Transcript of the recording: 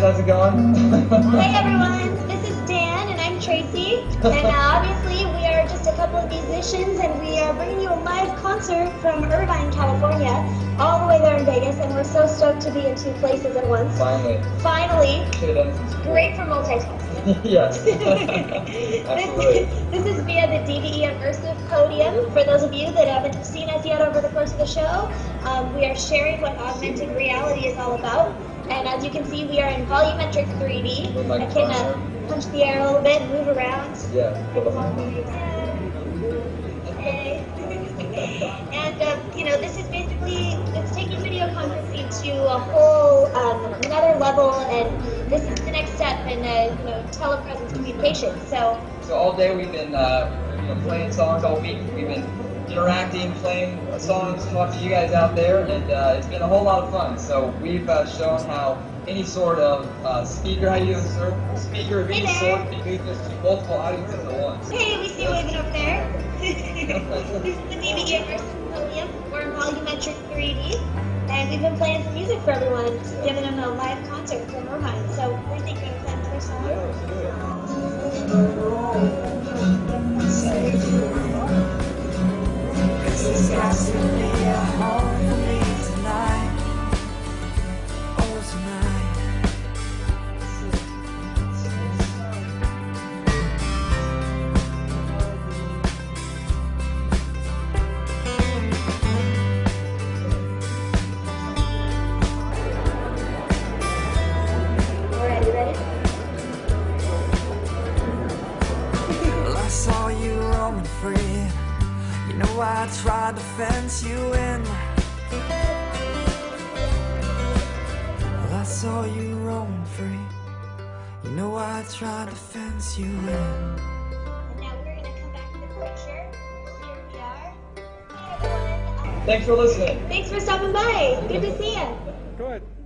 guys, how's it going? hey everyone, this is Dan and I'm Tracy. And uh, obviously we are just a couple of musicians and we are bringing you a live concert from Irvine, California, all the way there in Vegas. And we're so stoked to be in two places at once. Finally. Finally. Should have done some school. Great for multitasking. yes. this, this is via the DVE Immersive Podium. For those of you that haven't seen us yet over the course of the show, um, we are sharing what augmented reality is all about. And as you can see, we are in volumetric 3D. I can uh, punch the air a little bit move around. Yeah. Okay. and uh, you know, this is basically it's taking video conferencing to a whole um, another level, and this is the next step in uh, you know telepresence communication. So. So all day we've been uh, you know, playing songs all week. We've been interacting, playing songs, talking to you guys out there, and uh, it's been a whole lot of fun. So we've uh, shown how any sort of uh, speaker, how you use a speaker of any Hey sort, there. can move this to multiple audiences at once. Hey, we see you waving over there. this is the DVE Immersive Podium. We're in volumetric 3D, and we've been playing some music for everyone, giving Cause there's got to be a home know I tried to fence you in. Well, I saw you roaming free. You know I tried to fence you in. And now we're gonna come back to the picture. Here we are. Thanks for listening. Thanks for stopping by. Good to see you.